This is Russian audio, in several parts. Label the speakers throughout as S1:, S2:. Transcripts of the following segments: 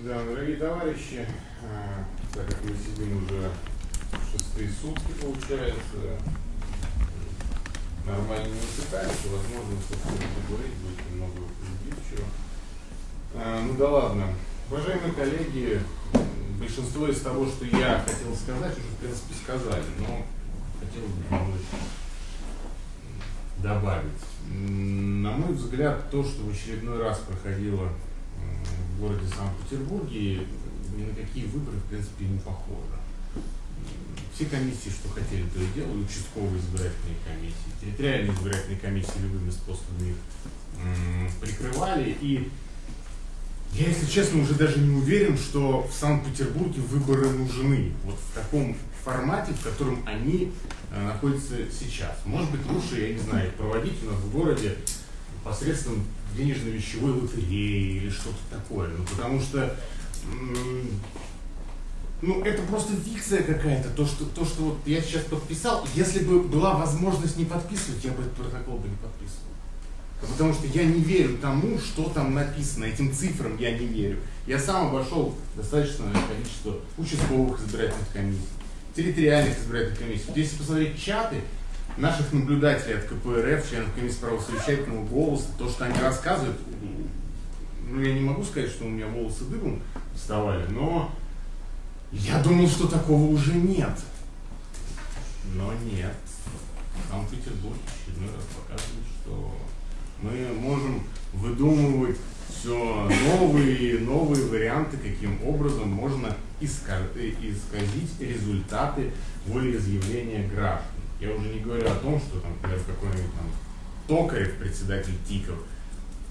S1: Да, дорогие товарищи, а, так как мы сидим уже шестые сутки, получается, нормально не усыпаемся, возможно, собственно, поговорить будет немного убивчиво. А, ну да ладно. Уважаемые коллеги, большинство из того, что я хотел сказать, уже в принципе сказали, но хотел бы добавить. На мой взгляд, то, что в очередной раз проходило в городе Санкт-Петербурге, ни на какие выборы, в принципе, не похоже. Все комиссии, что хотели, то и делали, участковые избирательные комиссии, территориальные избирательные комиссии любыми способами их прикрывали. И я, если честно, уже даже не уверен, что в Санкт-Петербурге выборы нужны. Вот в таком формате, в котором они э, находятся сейчас. Может быть, лучше, я не знаю, проводить у нас в городе посредством денежно-вещевой лотереи или что-то такое. Ну, потому что ну, это просто фикция какая-то, то что, то, что вот я сейчас подписал, если бы была возможность не подписывать, я бы этот протокол бы не подписывал. Потому что я не верю тому, что там написано, этим цифрам я не верю. Я сам обошел достаточное количество участковых избирательных комиссий, территориальных избирательных комиссий. Вот если посмотреть чаты наших наблюдателей от КПРФ, членов комиссии правосовещательного голоса, то, что они рассказывают, ну, я не могу сказать, что у меня волосы дыбом вставали, но я думал, что такого уже нет. Но нет. Санкт-Петербург очередной раз показывает, что мы можем выдумывать все новые и новые варианты, каким образом можно исказить результаты волеизъявления граждан. Я уже не говорю о том, что там, например, какой-нибудь там Токарев, председатель ТИКов,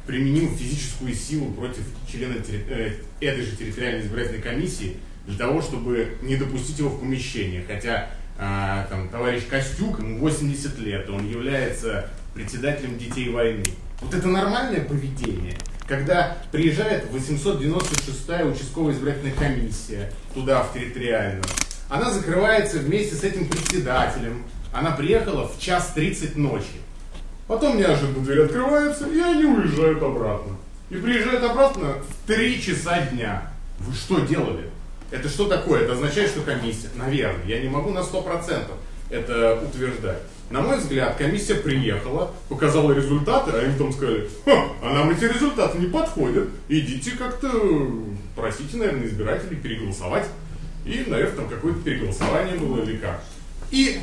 S1: применил физическую силу против члена э, этой же территориальной избирательной комиссии для того, чтобы не допустить его в помещение. Хотя э, там, товарищ Костюк, ему 80 лет, он является председателем детей войны. Вот это нормальное поведение, когда приезжает 896-я участковая избирательная комиссия туда, в территориальную, она закрывается вместе с этим председателем. Она приехала в час 30 ночи. Потом неожиданно дверь открывается, и они уезжают обратно. И приезжают обратно в 3 часа дня. Вы что делали? Это что такое? Это означает, что комиссия, наверное, я не могу на 100% это утверждать. На мой взгляд, комиссия приехала, показала результаты, а им потом сказали, Ха, а нам эти результаты не подходят, идите как-то, просите, наверное, избирателей переголосовать. И, наверное, там какое-то переголосование было или как. И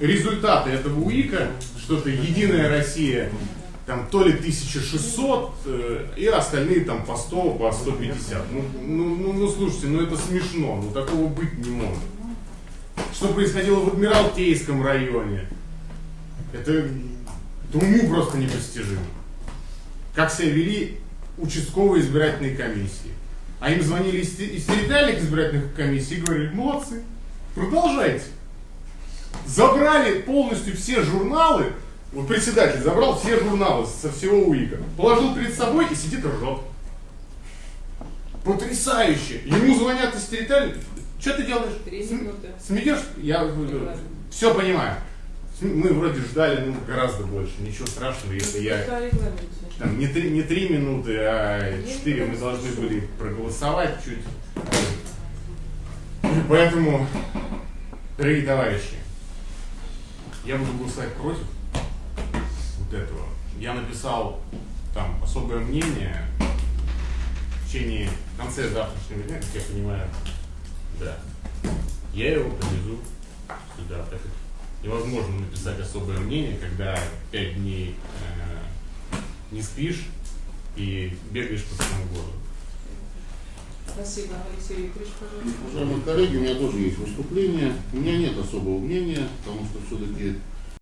S1: результаты этого УИКа, что-то «Единая Россия», там то ли 1600, э, и остальные там по 100, по 150. Ну, ну, ну, ну, слушайте, ну это смешно, ну такого быть не может. Что происходило в Адмиралтейском районе, это, это уму просто непостижимо. Как себя вели участковые избирательные комиссии. А им звонили из, из территориальных избирательных комиссий и говорили, молодцы, продолжайте. Забрали полностью все журналы, вот председатель забрал все журналы со всего УИКа, положил перед собой и сидит и ржет. Потрясающе! Ему звонят из территориальных. Что ты делаешь?
S2: Три минуты.
S1: Смеешь? Я все понимаю. Мы вроде ждали ну, гораздо больше, ничего страшного, если я... Там, не, три, не три минуты, а четыре мы должны были проголосовать чуть. Поэтому, дорогие товарищи, я буду голосовать против вот этого. Я написал там особое мнение в течение в конце завтрашнего дня, как я понимаю, да. Я его привезу сюда, так как невозможно написать особое мнение, когда пять дней э, не спишь и бегаешь по всему городу.
S2: Спасибо, Алексей Викторович, пожалуйста.
S3: Уважаемые коллеги, у меня тоже есть выступление. У меня нет особого мнения, потому что все-таки